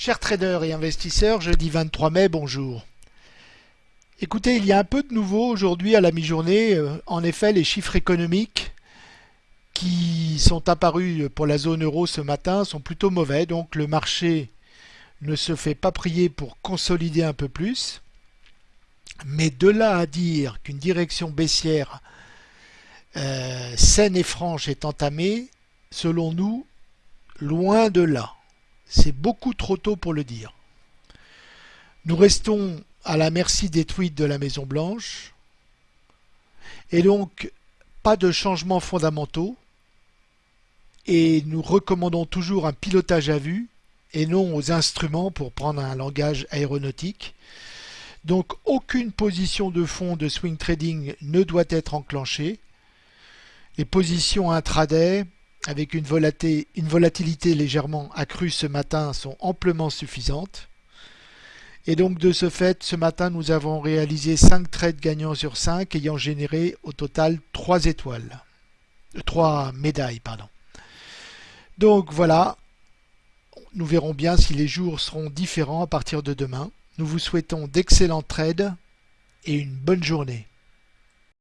Chers traders et investisseurs, jeudi 23 mai, bonjour. Écoutez, il y a un peu de nouveau aujourd'hui à la mi-journée. Euh, en effet, les chiffres économiques qui sont apparus pour la zone euro ce matin sont plutôt mauvais. Donc le marché ne se fait pas prier pour consolider un peu plus. Mais de là à dire qu'une direction baissière euh, saine et franche est entamée, selon nous, loin de là. C'est beaucoup trop tôt pour le dire. Nous restons à la merci des tweets de la Maison Blanche. Et donc, pas de changements fondamentaux. Et nous recommandons toujours un pilotage à vue et non aux instruments pour prendre un langage aéronautique. Donc aucune position de fond de swing trading ne doit être enclenchée. Les positions intraday avec une volatilité, légèrement accrue ce matin sont amplement suffisantes. Et donc de ce fait, ce matin, nous avons réalisé 5 trades gagnants sur 5 ayant généré au total 3 étoiles. 3 euh, médailles, pardon. Donc voilà, nous verrons bien si les jours seront différents à partir de demain. Nous vous souhaitons d'excellents trades et une bonne journée.